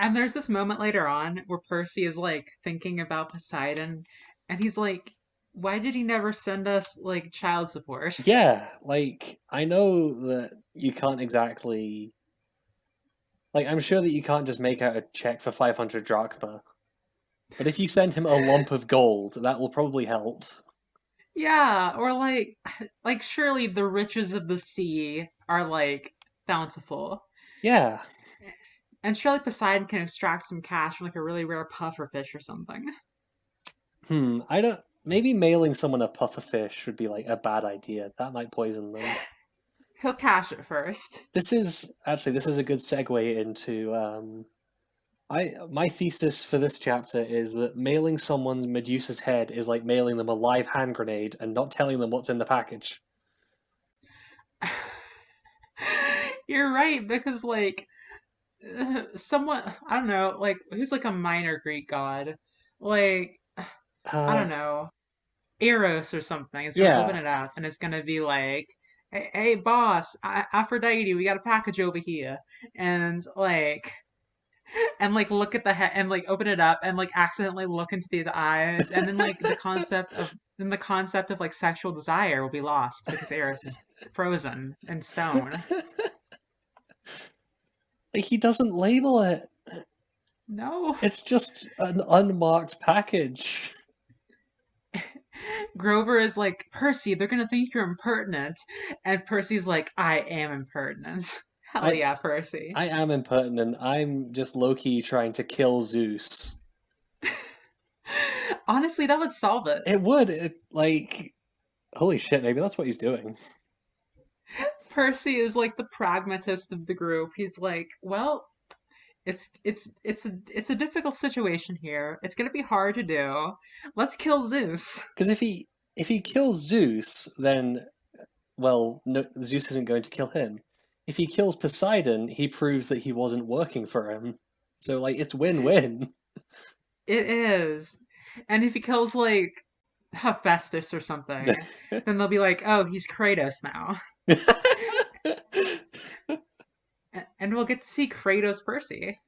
And there's this moment later on where Percy is like thinking about Poseidon and he's like, why did he never send us like child support? Yeah, like I know that you can't exactly like I'm sure that you can't just make out a check for 500 drachma. But if you send him a lump of gold, that will probably help. Yeah, or like like surely the riches of the sea are like bountiful. Yeah. And surely Poseidon can extract some cash from like a really rare puffer fish or something. Hmm, I don't maybe mailing someone a puffer fish would be like a bad idea. That might poison them. He'll cash it first. This is actually this is a good segue into um I my thesis for this chapter is that mailing someone Medusa's head is like mailing them a live hand grenade and not telling them what's in the package. You're right because like someone I don't know like who's like a minor Greek god like Uh, I don't know Eros or something. It's gonna Yeah. open it up and it's gonna be like. Hey, hey boss, A- Aphrodite, we got a package over here, and like, and like look at the head and like open it up and like accidentally look into these eyes and then like the concept of then the concept of like sexual desire will be lost because Eros is frozen in stone. Like he doesn't label it. No. It's just an unmarked package. Grover is like, Percy, they're gonna think you're impertinent. And Percy's like, I am impertinent. Hell I- yeah, Percy. I am impertinent. I'm just lowkey trying to kill Zeus. Honestly, that would solve it. It would it like holy shit, maybe that's what he's doing. Percy is like the pragmatist of the group. He's like, well, it's it's it's a it's a difficult situation here. It's gonna be hard to do. Let's kill Zeus. Because if he if he kills Zeus, then well, no, Zeus isn't going to kill him. If he kills Poseidon, he proves that he wasn't working for him. So like it's win-win. It is. And if he kills like Hephaestus or something, then they'll be like, oh, he's Kratos now. We'll get to see Kratos Percy.